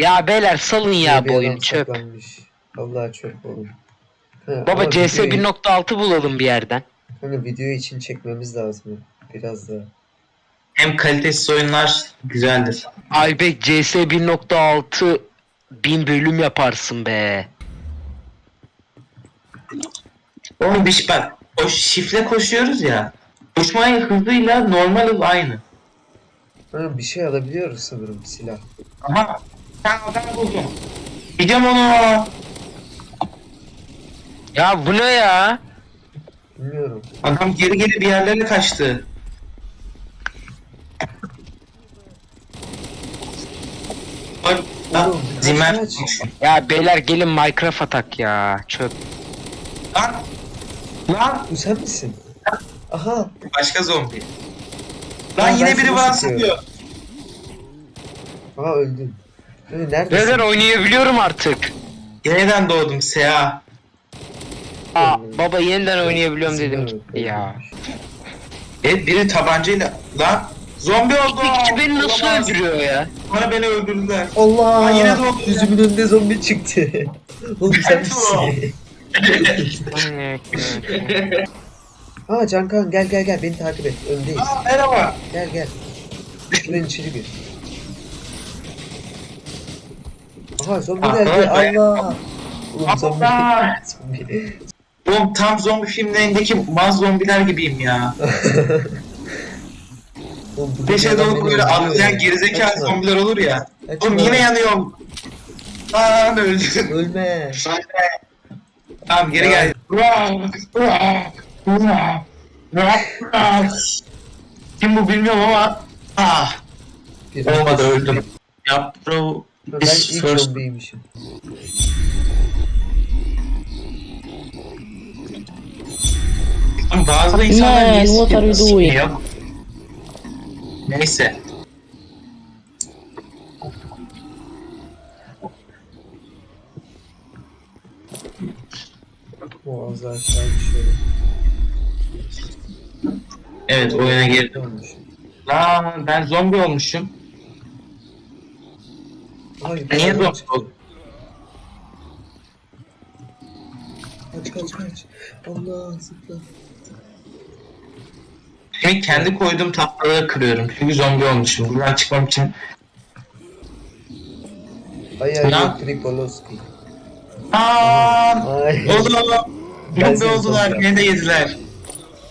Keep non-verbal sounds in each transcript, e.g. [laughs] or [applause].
Ya beyler salın ya bu oyunu çöp. Vallahi çöp oğlum. Ha, Baba CS videoyu- 1.6 bulalım bir yerden. Hani video için çekmemiz lazım. Biraz daha. Hem kalitesiz oyunlar güzeldir. Aybek CS 1.6 bin bölüm yaparsın be. Oğlum bir şey bak. O şifle koşuyoruz ya. Koşma hızıyla normal hız aynı. Ha, bir şey alabiliyoruz sanırım silah. Aha. Ben adam buldum. Gidiyorum onu. Ya bu ne ya? Bilmiyorum. Adam geri geri bir yerlere kaçtı. Bak, lan, Oğlum, Zimmer. Ya beyler gelin Minecraft atak ya. Çöp. Lan. Lan. Bu sen misin? Aha. Başka zombi. Lan ben yine biri seni bana sıkıyorum. sıkıyor. Aha öldüm. Ee, neredesin? Beyler oynayabiliyorum artık. Yeniden doğdum Seha. Aa, baba yeniden oynayabiliyorum dedim gitti ya. Evet biri tabancayla. Lan. Zombi oldu. İkisi beni nasıl Olamaz. öldürüyor ya? Bana beni öldürdüler. Allah! Aa, yine doğdu. Yüzümün önünde zombi çıktı. [laughs] Oğlum sen misin? [laughs] Aa Cankan gel gel gel beni takip et. Öndeyiz. Aa, merhaba. Gel gel. Şuradan içeri gir. Aha zombi Aa, geldi. evet. Allah! Oğlum zombi. Allah. zombi. Oğlum tam zombi filmlerindeki maz zombiler gibiyim ya. [laughs] Oğlum, bu doğru böyle öldürüyor atlayan ya. gerizekalı Kaçma, zombiler olur ya. kaçma. Oğlum yine yanıyorum. Lan öldüm. Ölme. Tamam geri gel. Kim bu bilmiyorum ama ah Bir- olmadı öldüm. Ya bro Ben this ilk first zombiymişim. bazı insanlar niye what are you doing? Neyse. Boğazı aşağı düşüyorum. Evet oyuna girdim. Olmuş. Lan ben zombi olmuşum. Hayır. Niye çıktı. oldum? Kaç kaç kaç. Allah zıpla. Şimdi kendi koyduğum tahtaları kırıyorum. Çünkü zombi olmuşum. Buradan çıkmam için. Ay ay Ne? ay Tripoloski. Aa, Ay. oğlum. Ben Zombi oldular. Beni de yediler.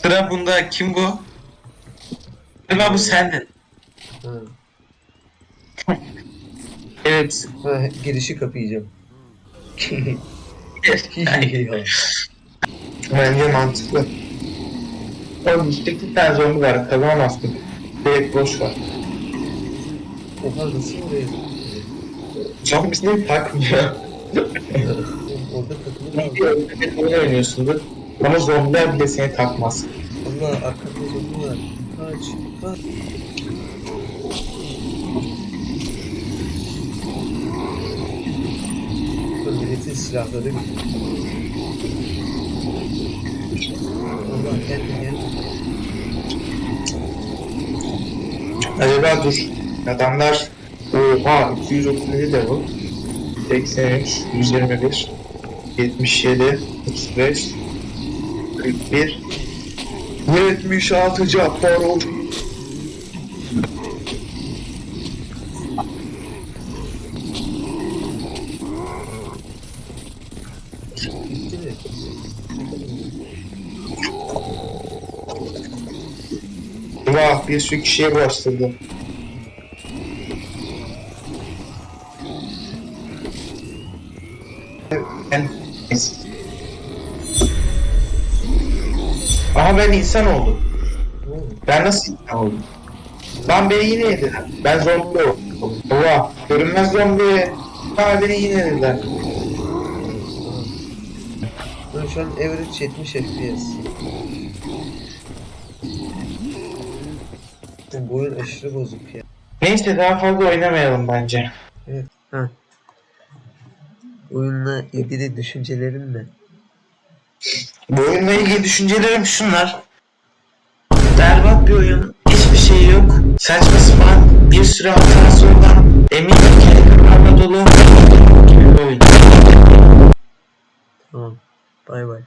Sıra bunda. Kim bu? Galiba bu sendin. Ha. [laughs] Evet. Girişi kapayacağım. [laughs] Bence mantıklı. Oğlum işte iki tane zombi var. Kazanamazsın. Direkt boş var. Oha nasıl oraya Zombisini takmıyor. Orada takılı Bir kaldı. öldürmek oyun oynuyorsundur. Ama zombiler bile seni takmaz. Allah arkamda zombi var. Kaç. Kaç. Bu. Allah geldi geldi. Acaba dur. Adamlar Oha 237 level 83 121 77 35 41 76 Cabbar oldu. Bitti mi? Vah bir sürü kişiye bulaştırdı. Ben... Ama ben insan oldum. Ben nasıl insan oldum? Lan beni yine yediler. Ben zombi oldum. Oha görünmez zombi. Ha beni yine yediler. Ben şu an average 70 FPS. Bu oyun aşırı bozuk ya. Neyse daha fazla oynamayalım bence. Evet. Ha. Oyunla ilgili düşüncelerin ne? Bu oyunla ilgili düşüncelerim şunlar. Berbat bir oyun. Hiçbir şey yok. Saçma sapan bir sürü hatası olan eminim ki dolu. Kirli oyun. Tamam. Bay bay.